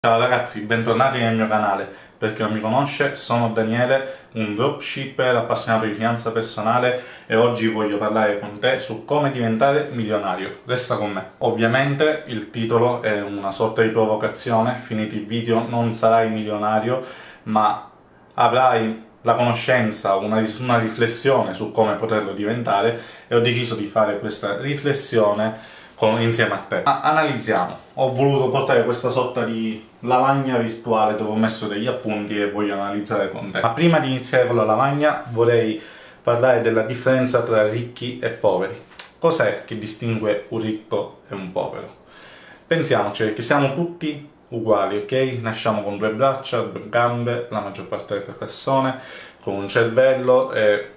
Ciao ragazzi, bentornati nel mio canale. Per chi non mi conosce, sono Daniele, un dropshipper appassionato di finanza personale e oggi voglio parlare con te su come diventare milionario. Resta con me. Ovviamente il titolo è una sorta di provocazione, finiti i video non sarai milionario, ma avrai la conoscenza, una, una riflessione su come poterlo diventare e ho deciso di fare questa riflessione con, insieme a te. Ma analizziamo. Ho voluto portare questa sorta di lavagna virtuale dove ho messo degli appunti e voglio analizzare con te. Ma prima di iniziare con la lavagna vorrei parlare della differenza tra ricchi e poveri. Cos'è che distingue un ricco e un povero? Pensiamoci che siamo tutti uguali, ok? Nasciamo con due braccia, due gambe, la maggior parte delle persone, con un cervello e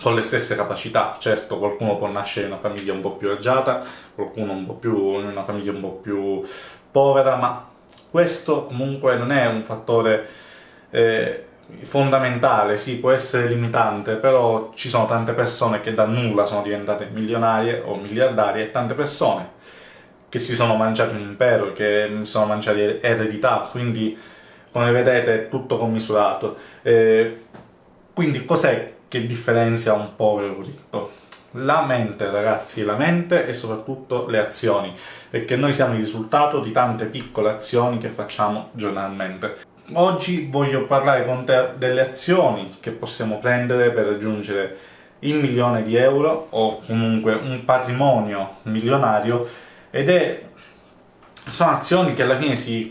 con le stesse capacità. Certo, qualcuno può nascere in una famiglia un po' più agiata, qualcuno un po' più in una famiglia un po' più povera, ma questo comunque non è un fattore eh, fondamentale, sì, può essere limitante, però ci sono tante persone che da nulla sono diventate milionarie o miliardarie e tante persone che si sono mangiate un impero, che si sono mangiate eredità, quindi come vedete è tutto commisurato. Eh, quindi cos'è che differenzia un povero ricco? La mente, ragazzi, la mente e soprattutto le azioni, perché noi siamo il risultato di tante piccole azioni che facciamo giornalmente. Oggi voglio parlare con te delle azioni che possiamo prendere per raggiungere il milione di euro o comunque un patrimonio milionario ed è sono azioni che alla fine si,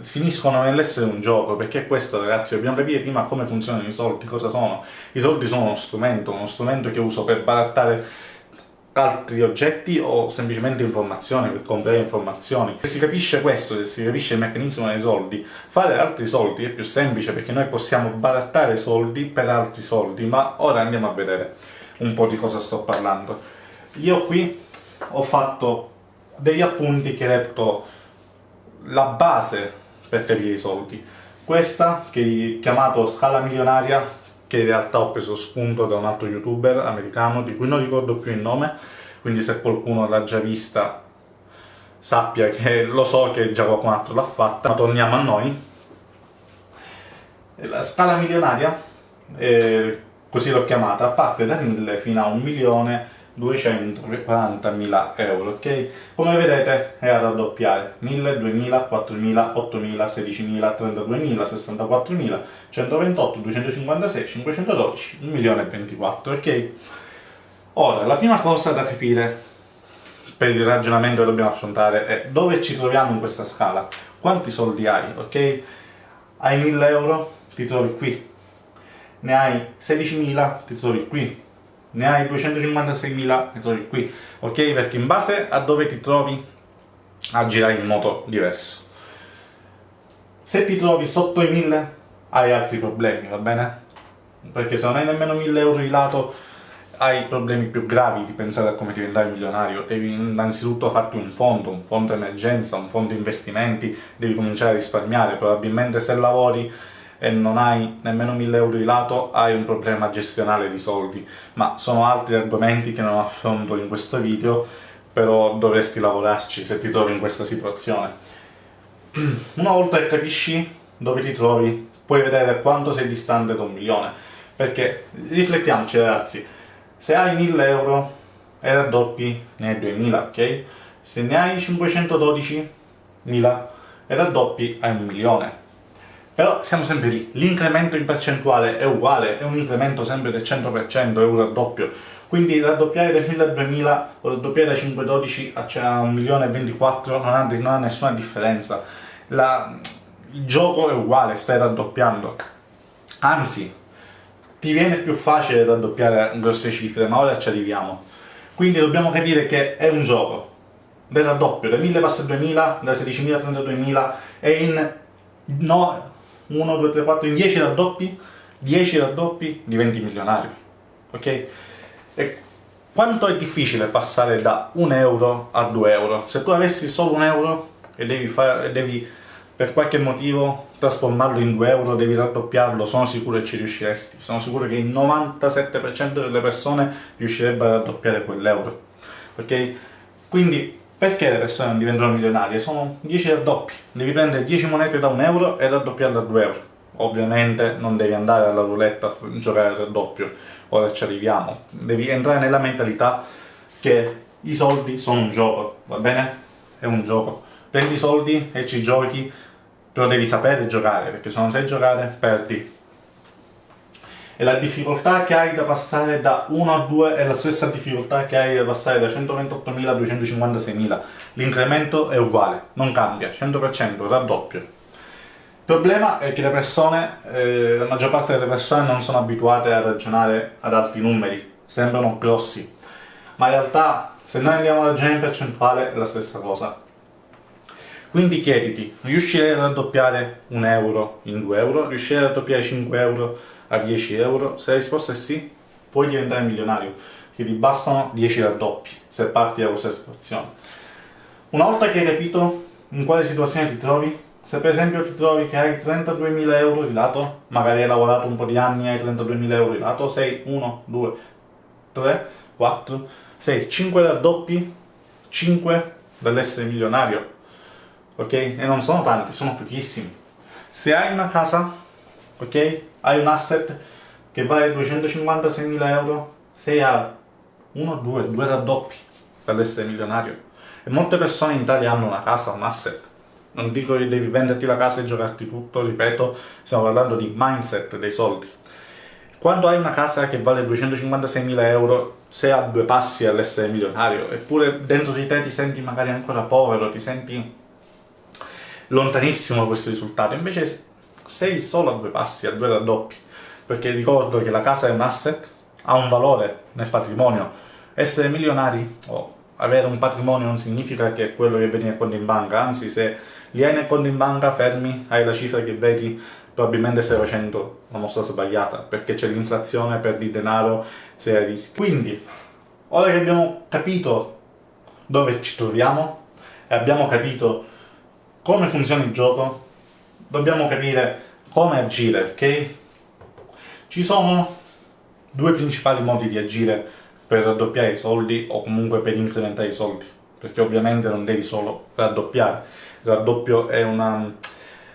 finiscono nell'essere un gioco, perché questo ragazzi, dobbiamo capire prima come funzionano i soldi, cosa sono. I soldi sono uno strumento, uno strumento che uso per barattare altri oggetti o semplicemente informazioni, per comprare informazioni. Se si capisce questo, se si capisce il meccanismo dei soldi, fare altri soldi è più semplice perché noi possiamo barattare soldi per altri soldi, ma ora andiamo a vedere un po' di cosa sto parlando. Io qui ho fatto degli appunti che reputo la base per capire i soldi. Questa, che ho chiamato Scala Milionaria, che in realtà ho preso spunto da un altro youtuber americano, di cui non ricordo più il nome, quindi se qualcuno l'ha già vista sappia che lo so che già qualcun altro l'ha fatta, ma torniamo a noi. La scala milionaria, eh, così l'ho chiamata, parte da 1000 fino a un milione 240.000 euro, ok? Come vedete è a raddoppiare 1000, 2000, 4000, 8000, 16.000, 32.000, 64.000, 128, 256, 512, 1 milione e 24, ok? Ora, la prima cosa da capire per il ragionamento che dobbiamo affrontare è dove ci troviamo in questa scala, quanti soldi hai, ok? Hai 1000 euro, ti trovi qui, ne hai 16.000, ti trovi qui, ne hai 256.000 e trovi qui, ok? Perché in base a dove ti trovi agirai in modo diverso. Se ti trovi sotto i 1000 hai altri problemi, va bene? Perché se non hai nemmeno 1000 euro di lato hai problemi più gravi di pensare a come diventare milionario. Devi innanzitutto farti un fondo, un fondo emergenza, un fondo investimenti, devi cominciare a risparmiare, probabilmente se lavori e non hai nemmeno 1000 euro di lato, hai un problema gestionale di soldi. Ma sono altri argomenti che non affronto in questo video, però dovresti lavorarci se ti trovi in questa situazione. Una volta che capisci dove ti trovi, puoi vedere quanto sei distante da un milione. Perché, riflettiamoci ragazzi, se hai 1000 euro e raddoppi ne hai 2000, ok? Se ne hai 512.000 e raddoppi hai un milione però siamo sempre lì, l'incremento in percentuale è uguale, è un incremento sempre del 100%, è un raddoppio, quindi raddoppiare da 1000 a 2000 o raddoppiare da 512 a 1.024 non ha, non ha nessuna differenza, La, il gioco è uguale, stai raddoppiando, anzi ti viene più facile raddoppiare grosse cifre, ma ora ci arriviamo. Quindi dobbiamo capire che è un gioco, del raddoppio, da 1000 passa a 2000, da 16.000 a 32.000, e in no, 1, 2, 3, 4, in 10 raddoppi, 10 raddoppi diventi milionario, ok? E quanto è difficile passare da 1 euro a 2 euro? Se tu avessi solo 1 euro e devi, fare, devi per qualche motivo trasformarlo in 2 euro, devi raddoppiarlo, sono sicuro che ci riusciresti, sono sicuro che il 97% delle persone riuscirebbero a raddoppiare quell'euro, ok? Quindi Perché le persone non diventano milionarie? Sono 10 raddoppi. Devi prendere 10 monete da 1 euro e raddoppiarle a 2 euro. Ovviamente non devi andare alla roulette a giocare al raddoppio, ora ci arriviamo. Devi entrare nella mentalità che i soldi sono un gioco, va bene? È un gioco. Prendi i soldi e ci giochi, però devi sapere giocare, perché se non sai giocare perdi e la difficoltà che hai da passare da 1 a 2 è la stessa difficoltà che hai da passare da 128.000 a 256.000. L'incremento è uguale, non cambia, 100%, raddoppio. Il problema è che le persone, eh, la maggior parte delle persone non sono abituate a ragionare ad alti numeri, sembrano grossi, ma in realtà se noi andiamo a ragionare in percentuale è la stessa cosa. Quindi chiediti, riuscirei a raddoppiare un euro in 2 euro? Riuscirei a raddoppiare 5 euro a 10 euro? Se la risposta è sì, puoi diventare milionario, che ti bastano 10 raddoppi se parti da questa situazione. Una volta che hai capito in quale situazione ti trovi, se per esempio ti trovi che hai 32.000 euro di lato, magari hai lavorato un po' di anni e hai 32.000 euro di lato, sei 1, 2, 3, 4, 6, 5 raddoppi, 5 dall'essere milionario ok? E non sono tanti, sono pochissimi. Se hai una casa, ok? Hai un asset che vale 256.000 euro, sei a 1, 2, 2 raddoppi per essere milionario. E molte persone in Italia hanno una casa, un asset. Non dico che devi venderti la casa e giocarti tutto, ripeto, stiamo parlando di mindset dei soldi. Quando hai una casa che vale 256.000 euro, sei a due passi all'essere milionario, eppure dentro di te ti senti magari ancora povero, ti senti lontanissimo da questo risultato, invece sei solo a due passi, a due raddoppi, perché ricordo che la casa è un asset, ha un valore nel patrimonio. Essere milionari o avere un patrimonio non significa che è quello che vedi nel conto in banca, anzi se li hai nel conto in banca fermi, hai la cifra che vedi, probabilmente stai facendo una mossa sbagliata, perché c'è l'inflazione, perdi denaro, sei a rischio. Quindi, ora che abbiamo capito dove ci troviamo, e abbiamo capito come funziona il gioco, dobbiamo capire come agire, ok? Ci sono due principali modi di agire per raddoppiare i soldi o comunque per incrementare i soldi, perché ovviamente non devi solo raddoppiare, il raddoppio è una,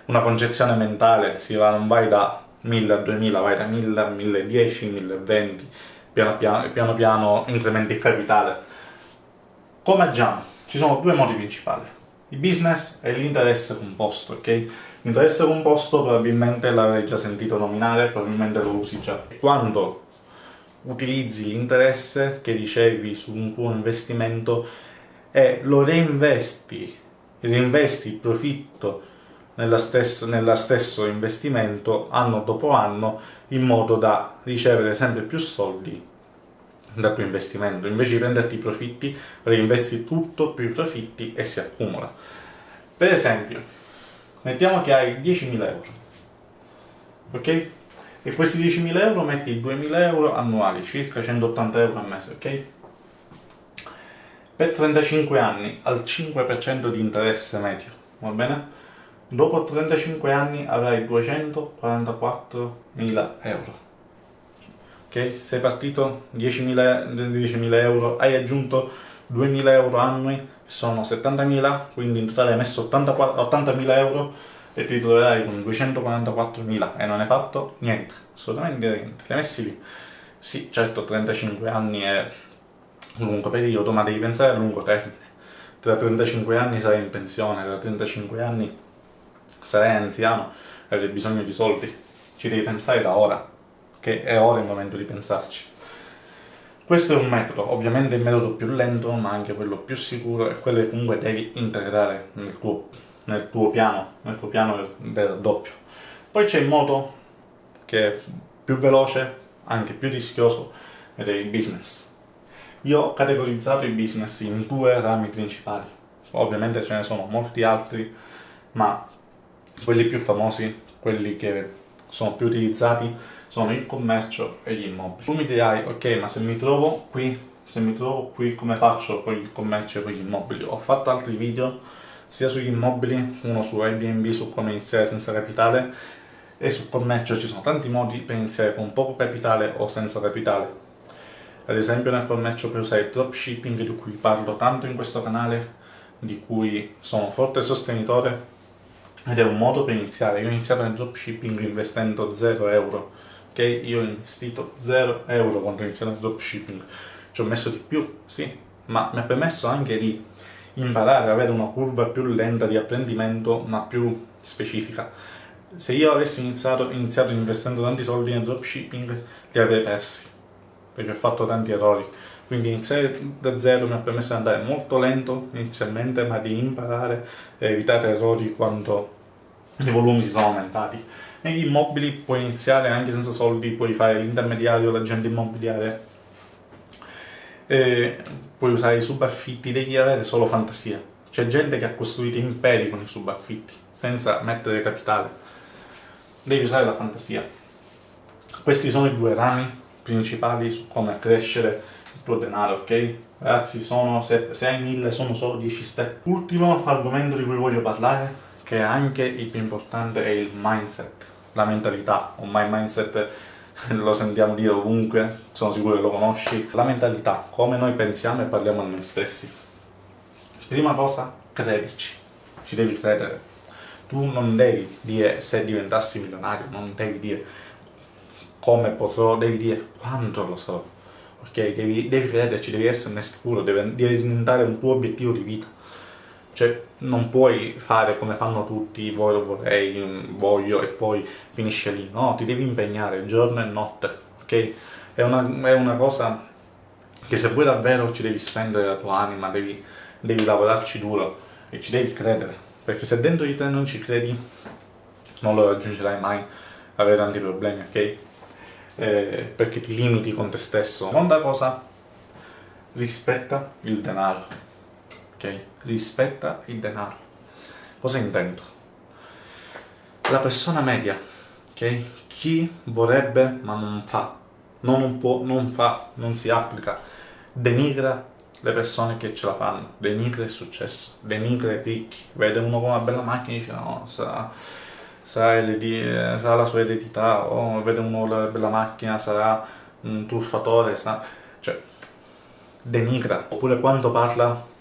una concezione mentale, si va, non vai da 1000 a 2000, vai da 1000 a 1010, 1020, piano piano, piano, piano incrementi il capitale. Come agiamo? Ci sono due modi principali il business è l'interesse composto, ok? L'interesse composto probabilmente l'avrei già sentito nominare, probabilmente lo usi già. Quando utilizzi l'interesse che ricevi su un tuo investimento e lo reinvesti, reinvesti il profitto nella stessa, nella stesso investimento anno dopo anno in modo da ricevere sempre più soldi dal tuo investimento, invece di prenderti i profitti, reinvesti tutto più i profitti e si accumula. Per esempio, mettiamo che hai 10.000 euro, ok? E questi 10.000 euro metti 2.000 euro annuali, circa 180 euro al mese, ok? Per 35 anni al 5% di interesse medio, va bene? Dopo 35 anni avrai 244.000 euro ok? Sei partito 10.000 10 euro, hai aggiunto 2.000 euro annui, sono 70.000, quindi in totale hai messo 80.000 euro e ti troverai con 244.000 e non hai fatto niente, assolutamente niente, li hai messi lì. Sì, certo 35 anni è un lungo periodo, ma devi pensare a lungo termine. Tra 35 anni sarai in pensione, tra 35 anni sarai anziano e avrai bisogno di soldi. Ci devi pensare da ora che è ora il momento di pensarci. Questo è un metodo, ovviamente il metodo più lento, ma anche quello più sicuro e quello che comunque devi integrare nel tuo, nel tuo piano, nel tuo piano del doppio. Poi c'è il modo che è più veloce, anche più rischioso, ed è il business. Io ho categorizzato i business in due rami principali. Ovviamente ce ne sono molti altri, ma quelli più famosi, quelli che sono più utilizzati, sono il commercio e gli immobili. Tu mi dirai, ok, ma se mi trovo qui, se mi trovo qui come faccio con il commercio e con gli immobili? Ho fatto altri video sia sugli immobili, uno su Airbnb, su come iniziare senza capitale, e sul commercio ci sono tanti modi per iniziare con poco capitale o senza capitale. Ad esempio nel commercio puoi usare il dropshipping di cui parlo tanto in questo canale, di cui sono forte sostenitore ed è un modo per iniziare. Io ho iniziato nel dropshipping investendo 0 euro, ok? Io ho investito 0 euro quando ho iniziato nel dropshipping. Ci ho messo di più, sì, ma mi ha permesso anche di imparare avere una curva più lenta di apprendimento, ma più specifica. Se io avessi iniziato, iniziato investendo tanti soldi nel dropshipping, li avrei persi, perché ho fatto tanti errori. Quindi iniziare da zero mi ha permesso di andare molto lento inizialmente, ma di imparare e evitare errori quando i volumi si sono aumentati. Negli immobili puoi iniziare anche senza soldi, puoi fare l'intermediario, l'agente immobiliare, e puoi usare i subaffitti, devi avere solo fantasia. C'è gente che ha costruito imperi con i subaffitti, senza mettere capitale. Devi usare la fantasia. Questi sono i due rami principali su come crescere il tuo denaro, ok? Ragazzi, sono, se, se hai mille sono solo 10 step. Ultimo argomento di cui voglio parlare, che è anche il più importante, è il mindset, la mentalità. Ormai mindset lo sentiamo dire ovunque, sono sicuro che lo conosci. La mentalità, come noi pensiamo e parliamo a noi stessi. Prima cosa, credici, ci devi credere. Tu non devi dire se diventassi milionario, non devi dire come potrò, devi dire quanto lo so. Ok? Devi, devi crederci, devi esserne sicuro, deve, deve diventare un tuo obiettivo di vita. Cioè, non puoi fare come fanno tutti, voglio, vorrei, voglio e poi finisce lì. No, ti devi impegnare giorno e notte, ok? È una, è una cosa che se vuoi davvero ci devi spendere la tua anima, devi, devi lavorarci duro e ci devi credere. Perché se dentro di te non ci credi, non lo raggiungerai mai, avere tanti problemi, ok? Eh, perché ti limiti con te stesso. Seconda cosa, rispetta il denaro Rispetta il denaro. Cosa intendo? La persona media, ok? Chi vorrebbe ma non fa, non può, non fa, non si applica, denigra le persone che ce la fanno, denigra il successo, denigra i ricchi, vede uno con una bella macchina e dice no, sarà, sarà, sarà la sua eredità, o vede uno con una bella macchina, sarà un truffatore, sarà... cioè denigra. Oppure quando parla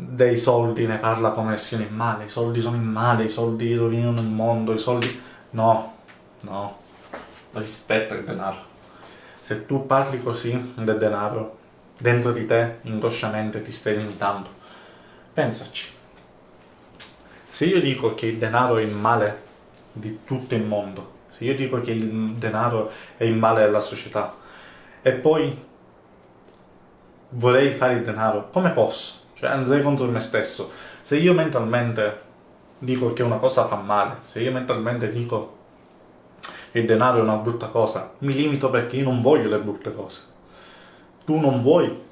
dei soldi ne parla come se in male, i soldi sono in male, i soldi rovinano il mondo, i soldi... No, no, rispetta il denaro. Se tu parli così del denaro, dentro di te, inconsciamente, ti stai limitando. Pensaci. Se io dico che il denaro è il male di tutto il mondo, se io dico che il denaro è il male della società, e poi vorrei fare il denaro, come posso? Cioè andrei contro me stesso. Se io mentalmente dico che una cosa fa male, se io mentalmente dico che il denaro è una brutta cosa, mi limito perché io non voglio le brutte cose. Tu non vuoi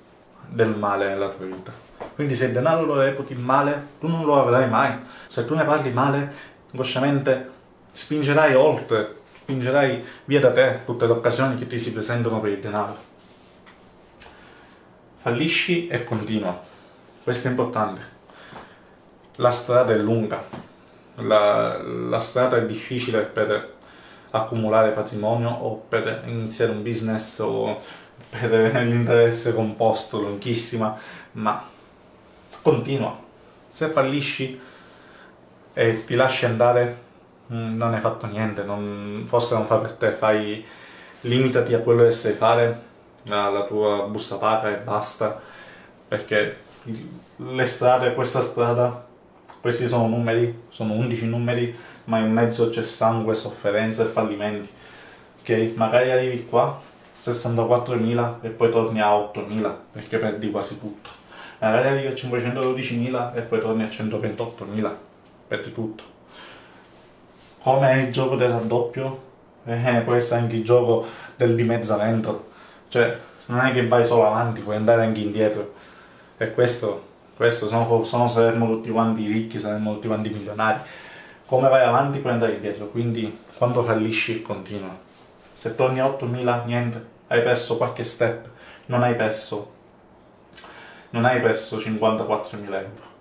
del male nella tua vita. Quindi se il denaro lo reputi male, tu non lo avrai mai. Se tu ne parli male, inconsciamente spingerai oltre, spingerai via da te tutte le occasioni che ti si presentano per il denaro. Fallisci e continua. Questo è importante. La strada è lunga, la, la strada è difficile per accumulare patrimonio o per iniziare un business o per l'interesse composto lunghissima, ma continua. Se fallisci e ti lasci andare, mm, non hai fatto niente, non, forse non fa per te, fai, limitati a quello che sai fare, alla tua busta paga e basta, perché le strade, questa strada, questi sono numeri, sono 11 numeri, ma in mezzo c'è sangue, sofferenza e fallimenti. Ok? Magari arrivi qua, 64.000 e poi torni a 8.000 perché perdi quasi tutto. Magari arrivi a 512.000 e poi torni a 128.000, perdi tutto. Come è il gioco del raddoppio? Eh, può essere anche il gioco del dimezzamento. Cioè, non è che vai solo avanti, puoi andare anche indietro. E questo, questo sono, sono saremmo tutti quanti ricchi, saremmo tutti quanti milionari. Come vai avanti puoi andare indietro, quindi quando fallisci continua. Se torni a 8.000, niente, hai perso qualche step, non hai perso, non hai perso 54.000 euro.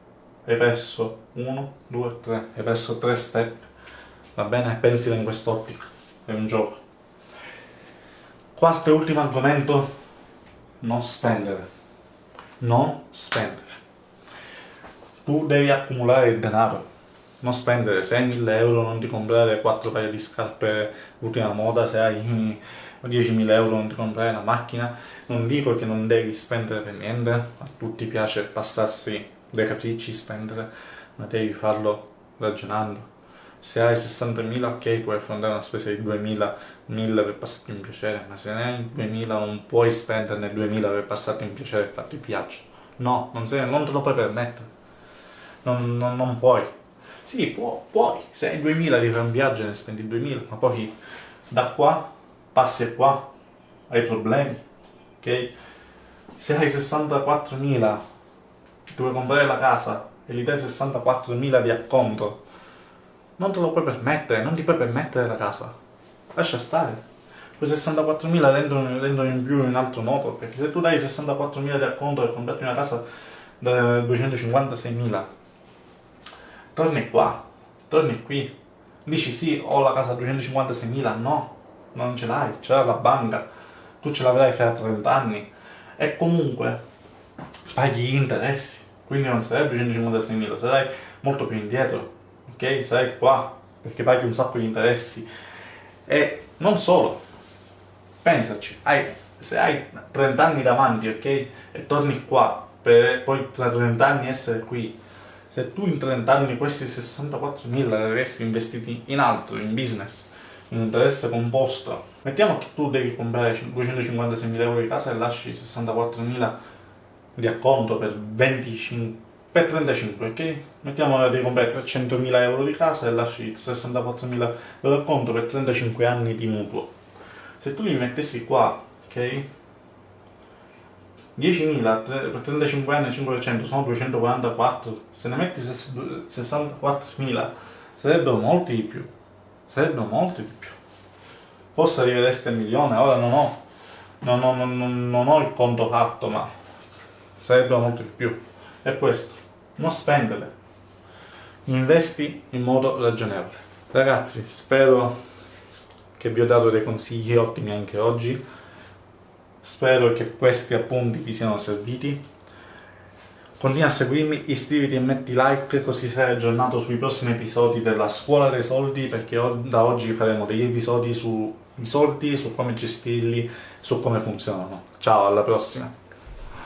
Hai perso 1, 2, 3, hai perso 3 step. Va bene? Pensila in quest'ottica, è un gioco. Quarto e ultimo argomento, non spendere non spendere. tu devi accumulare il denaro, non spendere. 6.000 euro, non ti comprare 4 paia di scarpe ultima moda, se hai 10.000 euro non ti comprare la macchina, non dico che non devi spendere per niente, a tutti piace passarsi dei capricci, spendere, ma devi farlo ragionando. Se hai 60.000 ok puoi affrontare una spesa di 2.000, 1.000 per passarti un piacere, ma se ne hai 2.000 non puoi spenderne 2.000 per passarti un piacere e farti piacere. No, non, sei, non te lo puoi permettere. Non, non, non puoi. Sì, può, puoi. Se hai 2.000 di fare un viaggio e ne spendi 2.000, ma poi da qua passi qua, hai problemi, ok? Se hai 64.000 dove comprare la casa e gli dai 64.000 di acconto, non te lo puoi permettere, non ti puoi permettere la casa. Lascia stare. Quei 64.000 rendono, rendono, in più un altro modo, perché se tu dai 64.000 di acconto e comprati una casa da 256.000, torni qua, torni qui, dici sì, ho la casa a 256.000, no, non ce l'hai, ce l'ha la banca, tu ce l'avrai fra 30 anni, e comunque paghi gli interessi, quindi non sarebbe 156.000, sarai molto più indietro, ok? Sarai qua, perché paghi un sacco di interessi. E non solo, pensaci, hai, se hai 30 anni davanti, ok? E torni qua, per poi tra 30 anni essere qui, se tu in 30 anni questi 64.000 li avresti investiti in altro, in business, in interesse composto, mettiamo che tu devi comprare 256.000 euro di casa e lasci 64.000 di acconto per 25 per 35 ok? Mettiamo devi comprare 300.000 euro di casa e lasci 64.000 euro di acconto per 35 anni di mutuo. Se tu li mettessi qua ok? 10.000 per 35 anni 5% sono 244 se ne metti 64.000 sarebbero molti di più. Sarebbero molti di più. Forse arrivereste a milione ora non ho non ho, non, ho il conto fatto ma sarebbero molto di più. È questo, non spendere, investi in modo ragionevole. Ragazzi, spero che vi ho dato dei consigli ottimi anche oggi, spero che questi appunti vi siano serviti. Continua a seguirmi, iscriviti e metti like così sarai aggiornato sui prossimi episodi della Scuola dei Soldi perché da oggi faremo degli episodi sui soldi, su come gestirli, su come funzionano. Ciao, alla prossima!